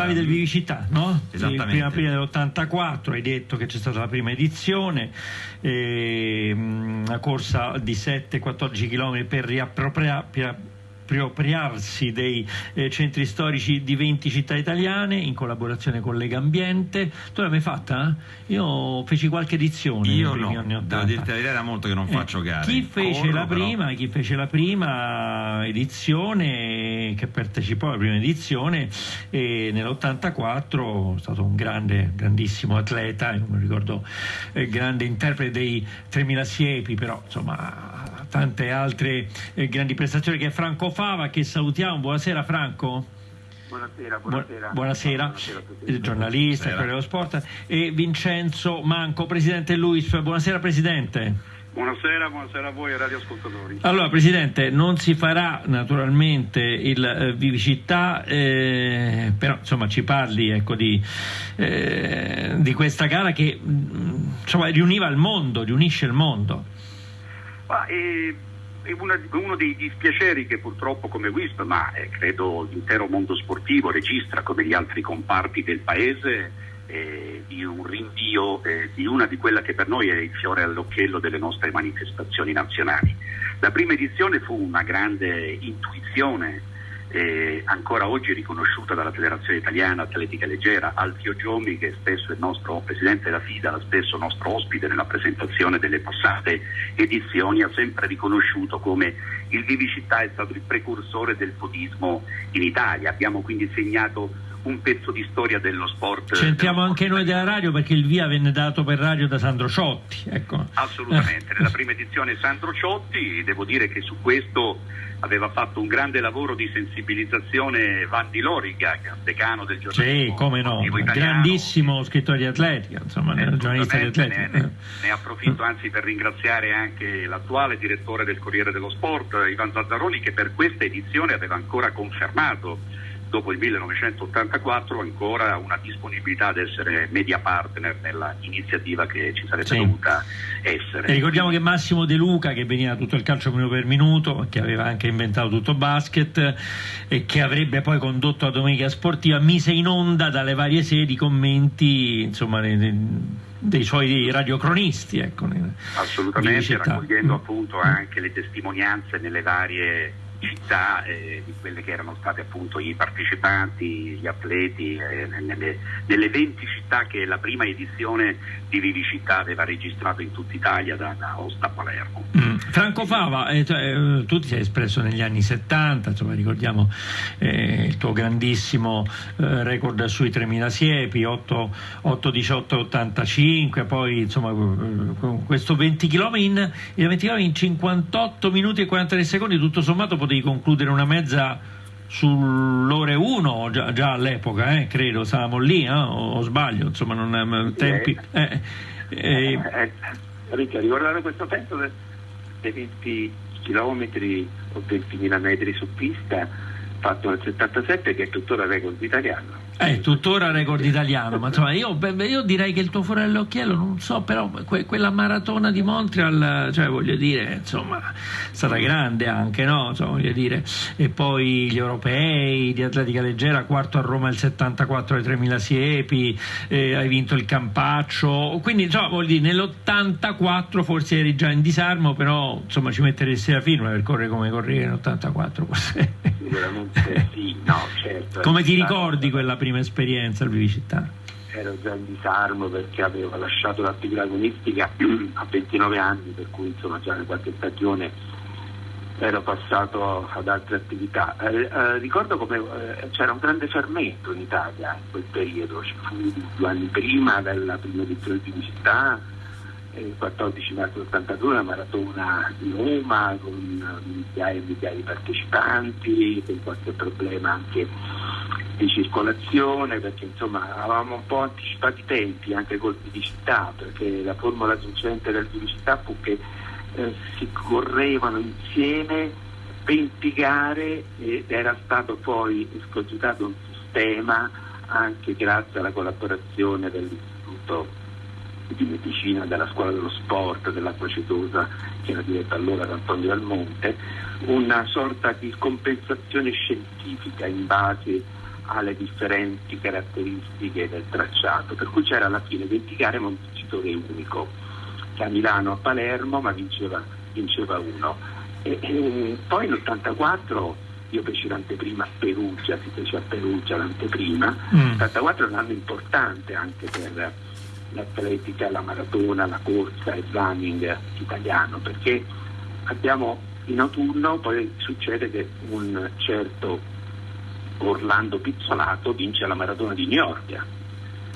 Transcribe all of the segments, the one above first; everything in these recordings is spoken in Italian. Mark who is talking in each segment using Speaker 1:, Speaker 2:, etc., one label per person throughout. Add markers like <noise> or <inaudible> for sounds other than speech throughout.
Speaker 1: parlavi del Vivicità, no?
Speaker 2: Esattamente.
Speaker 1: Il primo aprile dell'84 hai detto che c'è stata la prima edizione, eh, una corsa di 7-14 km per riappropriare appropriarsi dei eh, centri storici di 20 città italiane in collaborazione con Lega Ambiente. Tu l'hai mai fatta? Io feci qualche edizione
Speaker 2: Io no, devo
Speaker 1: 80.
Speaker 2: dirti la verità, era molto che non
Speaker 1: Eh,
Speaker 2: faccio gare.
Speaker 1: Chi fece,
Speaker 2: Corro, però-
Speaker 1: prima, chi fece la prima edizione, che partecipò alla prima edizione, e nell'84 è stato un grande, grandissimo atleta, io mi ricordo eh, grande interprete dei 3000 siepi, però insomma tante altre eh, grandi prestazioni che è Franco Fava, che salutiamo. Buonasera Franco.
Speaker 3: Buonasera,
Speaker 1: Bu-
Speaker 3: buonasera.
Speaker 1: buonasera,
Speaker 3: Buonasera a tutti.
Speaker 1: il giornalista. Corriere dello Sport e Vincenzo Manco, presidente Luis. Buonasera Presidente.
Speaker 3: Buonasera, buonasera a voi radioascoltatori.
Speaker 1: Allora, Presidente, non si farà naturalmente il eh, Vivicità, eh, però insomma ci parli ecco, di, eh, di questa gara che mh, insomma, riuniva il mondo, riunisce il mondo.
Speaker 3: Ma, eh, è una- uno dei dispiaceri che purtroppo come WISP, ma eh, credo l'intero mondo sportivo registra come gli altri comparti del paese, eh, di un rinvio eh, di una di quella che per noi è il fiore all'occhiello delle nostre manifestazioni nazionali. La prima edizione fu una grande intuizione eh, ancora oggi riconosciuta dalla Federazione Italiana Atletica Leggera, Alfio Giomi che spesso è il nostro presidente della FIDA, spesso nostro ospite nella presentazione delle passate edizioni, ha sempre riconosciuto come il Vivicità è stato il precursore del podismo in Italia. Abbiamo quindi segnato un pezzo di storia dello sport.
Speaker 1: Sentiamo
Speaker 3: dello
Speaker 1: anche
Speaker 3: sport
Speaker 1: noi della radio perché il via venne dato per radio da Sandro Ciotti. Ecco.
Speaker 3: Assolutamente, <laughs> nella prima edizione Sandro Ciotti, devo dire che su questo aveva fatto un grande lavoro di sensibilizzazione Vanni Loriga, decano del giornalismo
Speaker 1: Sì, come no, grandissimo scrittore di atletica, insomma,
Speaker 3: Eh,
Speaker 1: giornalista di atletica.
Speaker 3: Ne, ne approfitto anzi per ringraziare anche l'attuale direttore del Corriere dello Sport, Ivan Zazzaroni, che per questa edizione aveva ancora confermato dopo il 1984 ancora una disponibilità ad essere media partner nella iniziativa che ci sarebbe
Speaker 1: Sì.
Speaker 3: dovuta essere.
Speaker 1: E ricordiamo che Massimo De Luca, che veniva tutto il calcio minuto per minuto, che aveva anche inventato tutto basket e che avrebbe poi condotto la domenica sportiva, mise in onda dalle varie sedi commenti insomma, dei, suoi radiocronisti. Ecco,
Speaker 3: Assolutamente, raccogliendo
Speaker 1: Mm.
Speaker 3: appunto anche le testimonianze nelle varie città eh, di quelle che erano state appunto i partecipanti, gli atleti, eh, nelle, nelle 20 città che la prima edizione di Vivicità aveva registrato in tutta Italia da, da Osta a Palermo.
Speaker 1: Mm. Franco Fava, eh, cioè, eh, tu ti sei espresso negli anni 70, insomma, ricordiamo eh, il tuo grandissimo eh, record sui 3000 siepi, 8, 8 18 85, poi insomma questo 20 km in, il 20 km in 58 minuti e 43 secondi, tutto sommato potevi concludere una mezza sull'ore 1 già, già all'epoca, eh, credo, stavamo lì, eh, o, o sbaglio, insomma, non eh, tempi... eh, eh,
Speaker 4: Eh, Ricca, ricordare questo de- dei 20 km o 20.000 metri su pista fatto nel 77 che è tuttora record italiano.
Speaker 1: È tuttora record italiano, ma insomma io, io direi che il tuo fuori all'occhiello, non so, però que- quella maratona di Montreal, cioè voglio dire, insomma, è stata grande anche, no? Insomma, voglio dire, e poi gli europei di atletica leggera, quarto a Roma il 74 ai 3000 siepi, eh, hai vinto il Campaccio, quindi insomma, voglio dire, nell'84 forse eri già in disarmo, però insomma ci metteresti la firma per correre come correre nell'84 forse.
Speaker 4: Sicuramente sì, no, certo.
Speaker 1: Come ti ricordi quella prima esperienza al Vivicità?
Speaker 4: Ero già in disarmo perché avevo lasciato l'attività agonistica <clears throat> a 29 anni, per cui insomma già in qualche stagione ero passato ad altre attività. Eh, eh, ricordo come eh, c'era un grande fermento in Italia in quel periodo, ci fu due anni prima della prima edizione di città, il 14 marzo 82 una maratona di Roma con migliaia e migliaia di partecipanti, con qualche problema anche di circolazione, perché insomma avevamo un po' anticipato i tempi anche col città, perché la formula vincente del città fu che eh, si correvano insieme 20 gare ed era stato poi escogitato un sistema anche grazie alla collaborazione dell'Istituto di Medicina della Scuola dello Sport dell'Acqua Cetosa che era diretta allora da Antonio Del Monte, una sorta di compensazione scientifica in base alle differenti caratteristiche del tracciato, per cui c'era alla fine 20 gare ma un vincitore unico, che a Milano a Palermo ma vinceva, vinceva uno. E, e poi nell'84 io feci l'anteprima a Perugia, si fece a Perugia l'anteprima, mm. l'84 è un anno importante anche per l'atletica, la maratona, la corsa, il running italiano, perché abbiamo in autunno poi succede che un certo Orlando Pizzolato vince la maratona di New York.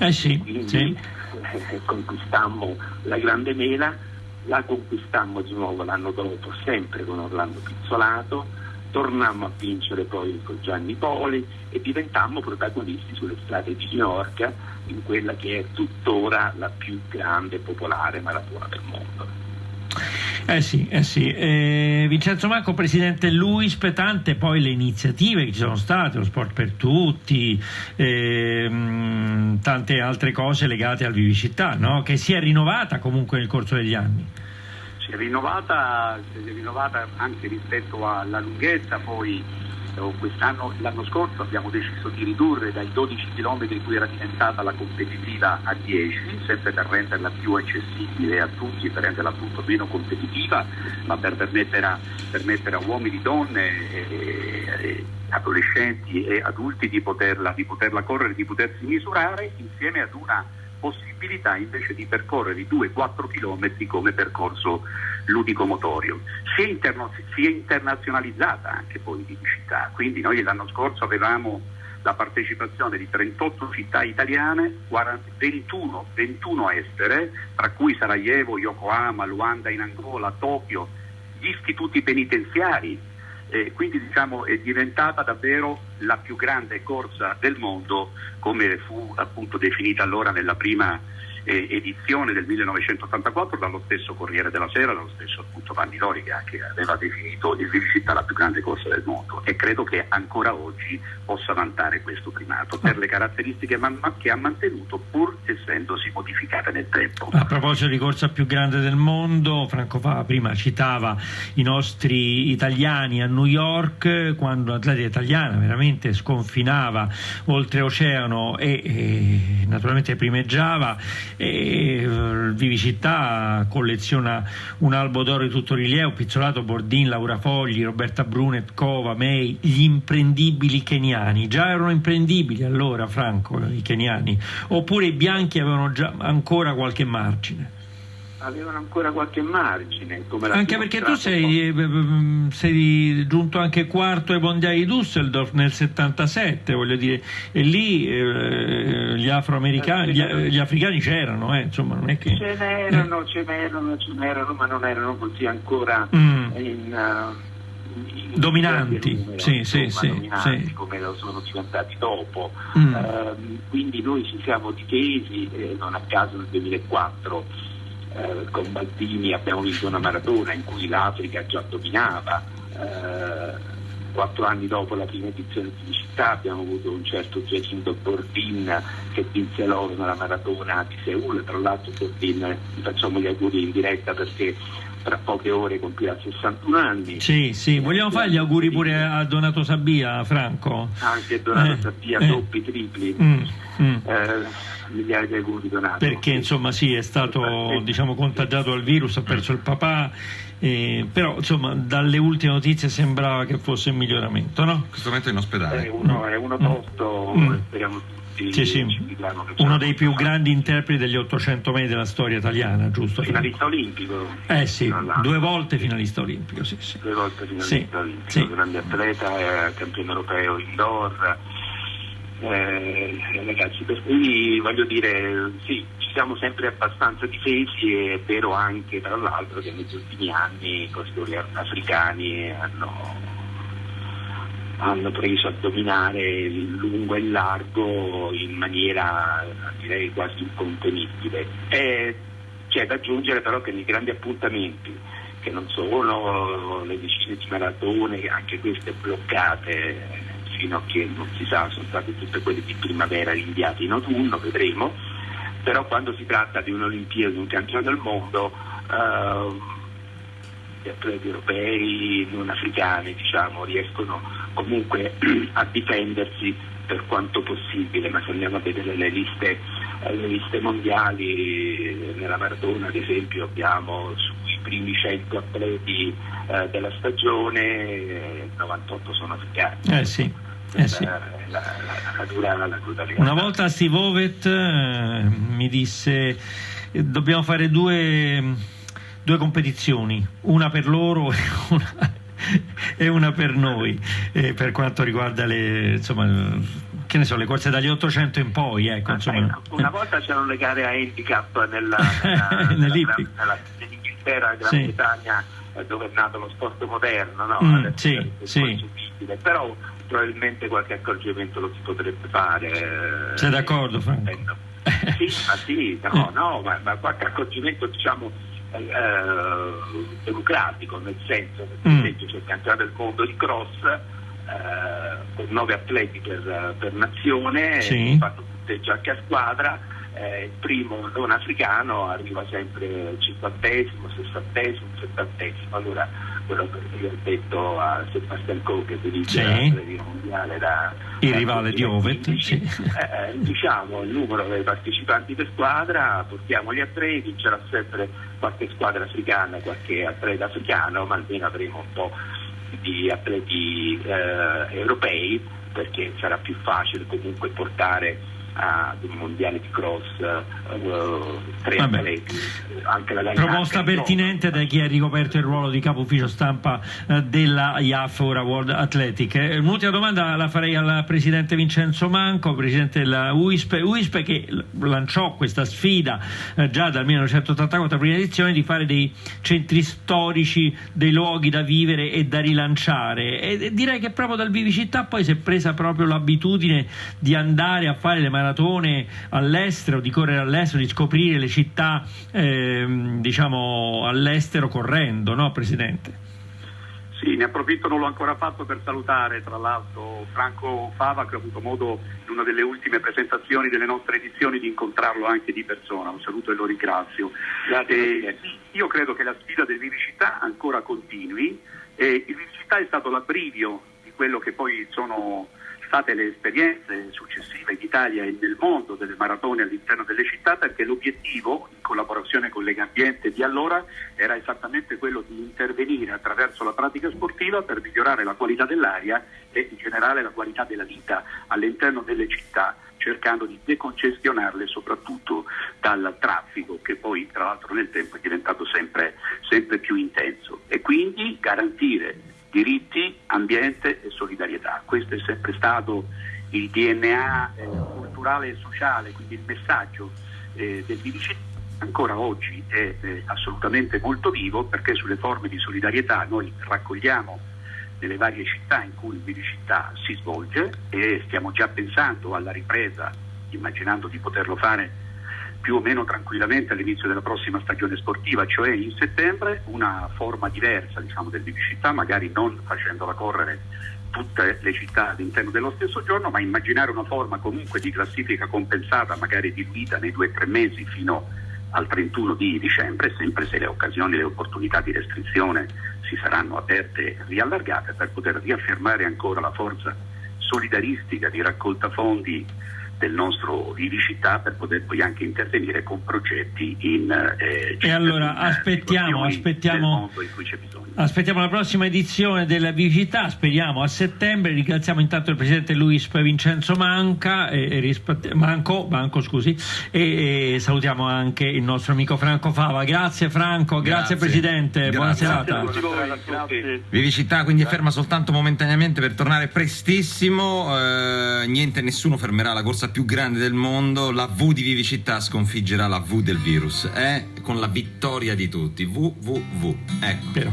Speaker 1: Eh sì,
Speaker 4: Quindi
Speaker 1: sì.
Speaker 4: Eh, <laughs> conquistammo la grande mela, la conquistammo di nuovo l'anno dopo, sempre con Orlando Pizzolato, tornammo a vincere poi con Gianni Poli e diventammo protagonisti sulle strade di New York in quella che è tuttora la più grande e popolare maratona del mondo.
Speaker 1: Eh sì, eh sì. Eh, Vincenzo Manco, presidente Luis, tante poi le iniziative che ci sono state, lo sport per tutti, ehm, tante altre cose legate al Vivicità, no? che si è rinnovata comunque nel corso degli anni.
Speaker 3: Si è rinnovata, si è rinnovata anche rispetto alla lunghezza, poi l'anno scorso abbiamo deciso di ridurre dai 12 km cui era diventata la competitiva a 10, sempre per renderla più accessibile a tutti per renderla appunto meno competitiva, ma per permettere a, permettere a uomini, donne, e, e, adolescenti e adulti di poterla, di poterla correre, di potersi misurare insieme ad una possibilità invece di percorrere i 2-4 km come percorso ludico-motorio. Si è, si è internazionalizzata anche poi di città, quindi noi l'anno scorso avevamo la partecipazione di 38 città italiane, 21, 21 estere, tra cui Sarajevo, Yokohama, Luanda in Angola, Tokyo, gli istituti penitenziari, eh, quindi diciamo, è diventata davvero la più grande corsa del mondo come fu appunto definita allora nella prima eh, edizione del 1984 dallo stesso Corriere della Sera, dallo stesso appunto Vanni Lorica che aveva definito il Vivicità la più grande corsa del mondo e credo che ancora oggi possa vantare questo primato per le caratteristiche che ha mantenuto pur essendosi modificate nel tempo.
Speaker 1: A proposito di corsa più grande del mondo, Franco Fava prima citava i nostri italiani a New York quando l'atletica italiana veramente sconfinava oltreoceano e, e naturalmente primeggiava e il Vivicità colleziona un albo d'oro di tutto rilievo, Pizzolato, Bordin, Laura Fogli, Roberta Brunet, Cova, May, gli imprendibili keniani, già erano imprendibili allora Franco i keniani, oppure i bianchi avevano già ancora qualche margine?
Speaker 4: Avevano ancora qualche margine.
Speaker 1: anche perché tu sei, eh, mm, sei, giunto anche quarto ai mondiali di Düsseldorf nel 77, voglio dire, e lì eh, gli afroamericani, gli, gli, africani c'erano, eh, insomma, non è che...
Speaker 4: Ce n'erano, ce n'erano, ce n'erano, ma non erano così ancora mm. in... Uh,
Speaker 1: dominanti, numero, sì, insomma, sì,
Speaker 4: dominanti
Speaker 1: sì.
Speaker 4: come lo sono diventati dopo. Mm. Uh, quindi noi ci siamo difesi, eh, non a caso nel 2004 eh, con Baldini abbiamo vinto una maratona in cui l'Africa già dominava. Eh, quattro anni dopo la prima edizione di città abbiamo avuto un certo Giacinto Bordin che vinse l'oro nella maratona di Seul, tra l'altro Bordin gli facciamo gli auguri in diretta perché tra poche ore compirà 61 anni.
Speaker 1: Sì, sì, vogliamo fare gli auguri pure a Donato Sabia, Franco?
Speaker 4: Anche Donato eh, Sabia, eh, doppi, tripli.
Speaker 1: Mm, mm.
Speaker 4: Eh, migliaia di auguri Donato.
Speaker 1: Perché insomma sì, è stato diciamo, contagiato dal virus, ha perso il papà, eh, però insomma dalle ultime notizie sembrava che fosse in miglioramento, no? In
Speaker 2: questo momento è in ospedale.
Speaker 4: È uno, è uno tosto, mm. speriamo tutti.
Speaker 1: Sì, sì. Uno dei più grandi interpreti degli 800 metri della storia italiana, giusto?
Speaker 4: Finalista olimpico.
Speaker 1: Eh sì, due volte finalista olimpico, sì,
Speaker 4: sì. Due volte finalista sì, olimpico, sì. grande atleta, eh, campione europeo indoor eh, ragazzi, per cui voglio dire, sì, ci siamo sempre abbastanza difesi, è vero anche tra l'altro che negli ultimi anni i corridori africani hanno, hanno preso a dominare il lungo e il largo in maniera direi quasi incontenibile. E c'è da aggiungere però che nei grandi appuntamenti che non sono le decine di maratone, anche queste bloccate fino a che non si sa, sono state tutte quelle di primavera rinviate in autunno, vedremo, però quando si tratta di un'Olimpiade, di un campionato del mondo, eh, gli atleti europei, non africani, diciamo, riescono comunque <clears throat> a difendersi per quanto possibile, ma se andiamo a vedere le liste, le liste mondiali, nella Maradona ad esempio abbiamo sui primi 100 atleti eh, della stagione, 98 sono africani.
Speaker 1: Eh sì. Eh sì.
Speaker 4: La, la, la, dura,
Speaker 1: Una volta Steve Ovet eh, mi disse dobbiamo fare due, due competizioni, una per loro e <laughs> una e una per noi eh, per quanto riguarda le, insomma, che ne so, le corse dagli 800 in poi. Ecco, insomma.
Speaker 4: Una volta c'erano le gare a handicap nella, nella, <laughs> nella, nell'Inghilterra, Gran sì. Bretagna, dove è nato lo sport moderno, no?
Speaker 1: Mm, sì, sì.
Speaker 4: Però probabilmente qualche accorgimento lo si potrebbe fare.
Speaker 1: Sei d'accordo, Franco?
Speaker 4: sì, ma sì, no, <laughs> no, ma, ma qualche accorgimento diciamo eh, democratico, nel senso che per mm. esempio c'è il campionato del mondo di cross eh, con nove atleti per, per nazione,
Speaker 1: sì.
Speaker 4: fanno tutte giacche a squadra. Eh, il primo non africano arriva sempre al cinquantesimo, sessantesimo, settantesimo. Allora quello che io ho detto a Sebastian Coe che dirige
Speaker 1: sì.
Speaker 4: la mondiale da,
Speaker 1: il rivale di Ovet sì.
Speaker 4: eh, diciamo il numero dei partecipanti per squadra portiamo gli atleti c'era sempre qualche squadra africana qualche atleta africano ma almeno avremo un po' di atleti eh, europei perché sarà più facile comunque portare ad un mondiale di cross uh, tre atleti anche la
Speaker 1: proposta pertinente da chi ha ricoperto il ruolo di capo ufficio stampa uh, della IAF ora World Athletic. Eh, un'ultima domanda la farei al presidente Vincenzo Manco presidente della UISP UISP che lanciò questa sfida uh, già dal 1984 prima edizione di fare dei centri storici dei luoghi da vivere e da rilanciare. E direi che proprio dal Vivicittà poi si è presa proprio l'abitudine di andare a fare le maratone all'estero, di correre all'estero, di scoprire le città eh, diciamo all'estero correndo, no Presidente?
Speaker 3: Sì, ne approfitto, non l'ho ancora fatto per salutare tra l'altro Franco Fava che ho avuto modo in una delle ultime presentazioni delle nostre edizioni di incontrarlo anche di persona, lo saluto e lo ringrazio. Eh, io credo che la sfida del Vivicità ancora continui, eh, il Vivicità è stato l'abbrivio di quello che poi sono state le esperienze successive in Italia e nel mondo delle maratone all'interno delle città perché l'obiettivo, in collaborazione con Legambiente di allora, era esattamente quello di intervenire attraverso la pratica sportiva per migliorare la qualità dell'aria e in generale la qualità della vita all'interno delle città cercando di decongestionarle soprattutto dal traffico che poi tra l'altro nel tempo è diventato sempre, sempre più intenso. E quindi garantire diritti, ambiente e solidarietà. Questo è sempre stato il DNA eh, culturale e sociale, quindi il messaggio eh, del BDC ancora oggi è eh, assolutamente molto vivo perché sulle forme di solidarietà noi raccogliamo nelle varie città in cui il Bidicittà si svolge e stiamo già pensando alla ripresa, immaginando di poterlo fare più o meno tranquillamente all'inizio della prossima stagione sportiva, cioè in settembre, una forma diversa diciamo, del città, magari non facendola correre tutte le città all'interno dello stesso giorno, ma immaginare una forma comunque di classifica compensata, magari diluita nei due o tre mesi fino al 31 di dicembre, sempre se le occasioni, le opportunità di restrizione si saranno aperte e riallargate per poter riaffermare ancora la forza solidaristica di raccolta fondi del nostro Vivicità per poter poi anche intervenire con progetti in
Speaker 1: eh, e allora aspettiamo aspettiamo, aspettiamo la prossima edizione della Vivicità speriamo a settembre. Ringraziamo intanto il presidente Luis Vincenzo Manca e, e Manco, Manco scusi e, e, salutiamo anche il nostro amico Franco Fava. Grazie Franco grazie, grazie. presidente grazie. buona serata.
Speaker 2: Grazie Vivicità quindi è ferma soltanto momentaneamente per tornare prestissimo eh, niente nessuno fermerà la corsa più grande del mondo, la V di vivicità sconfiggerà la V del virus, eh? con la vittoria di tutti. VVV. Ecco.
Speaker 1: Però.